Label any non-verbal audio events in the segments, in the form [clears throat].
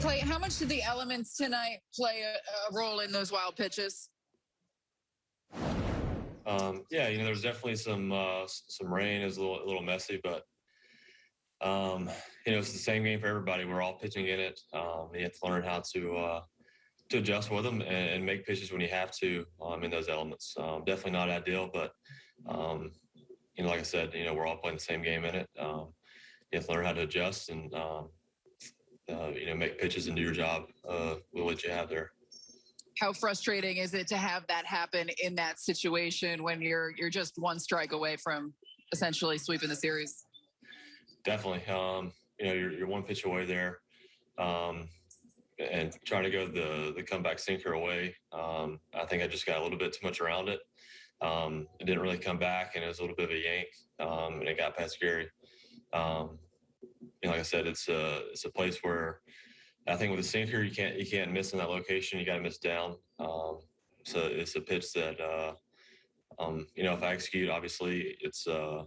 Clay, how much did the elements tonight play a, a role in those wild pitches? Um, yeah, you know, there's definitely some uh, some rain. Was a little a little messy, but um, you know, it's the same game for everybody. We're all pitching in it. Um, you have to learn how to uh, to adjust with them and, and make pitches when you have to um, in those elements. Um, definitely not ideal, but um, you know, like I said, you know, we're all playing the same game in it. Um, you have to learn how to adjust and um, uh, you know make pitches and do your job uh, with what you have there. How frustrating is it to have that happen in that situation when you're you're just one strike away from essentially sweeping the series? Definitely. Um, you know, you're, you're one pitch away there. Um, and trying to go the the comeback sinker away. Um, I think I just got a little bit too much around it. Um, it didn't really come back, and it was a little bit of a yank, um, and it got past Gary. Um, you know, like I said, it's a it's a place where I think with a sinker you can't you can't miss in that location. You got to miss down. Um, so it's a pitch that uh, um, you know if I execute, obviously it's uh,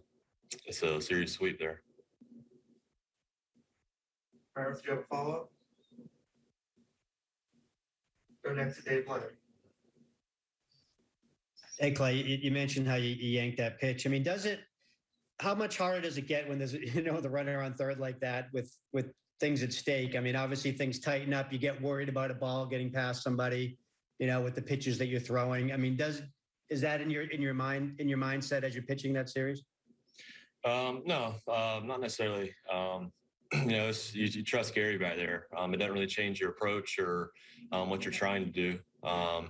it's a serious sweep there. Meredith, do you have a follow-up? Go next to Dave Leonard. Hey Clay, you, you mentioned how you, you yanked that pitch. I mean, does it? How much harder does it get when there's [laughs] you know the runner on third like that with with things at stake? I mean, obviously things tighten up. You get worried about a ball getting past somebody, you know, with the pitches that you're throwing. I mean, does is that in your in your mind in your mindset as you're pitching that series? Um, no, uh, not necessarily. Um, [clears throat] you know, you, you trust Gary back there. Um, it doesn't really change your approach or um, what you're trying to do. Um,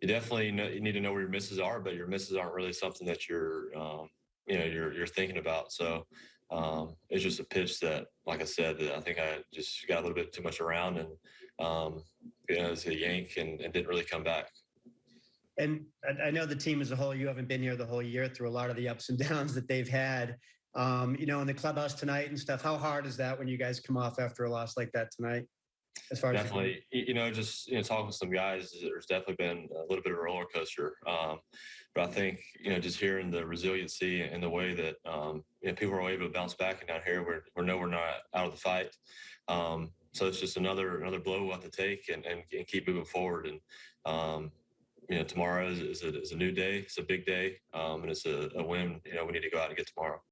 you definitely know, you need to know where your misses are, but your misses aren't really something that you're, um, you know, you're you're thinking about. So um, it's just a pitch that, like I said, that I think I just got a little bit too much around and um, you know, it was a yank and, and didn't really come back. And I, I know the team as a whole. You haven't been here the whole year through a lot of the ups and [laughs] downs that they've had. Um, you know, in the clubhouse tonight and stuff. How hard is that when you guys come off after a loss like that tonight? As far as definitely you you know just you know talking to some guys there's definitely been a little bit of a roller coaster um, but i think you know just hearing the resiliency and the way that um, you know people are able to bounce back and down here we're, we're no we're not out of the fight um, so it's just another another blow we'll have to take and, and, and keep moving forward and um, you know tomorrow is, is, a, is a new day it's a big day um, and it's a, a win you know we need to go out and get tomorrow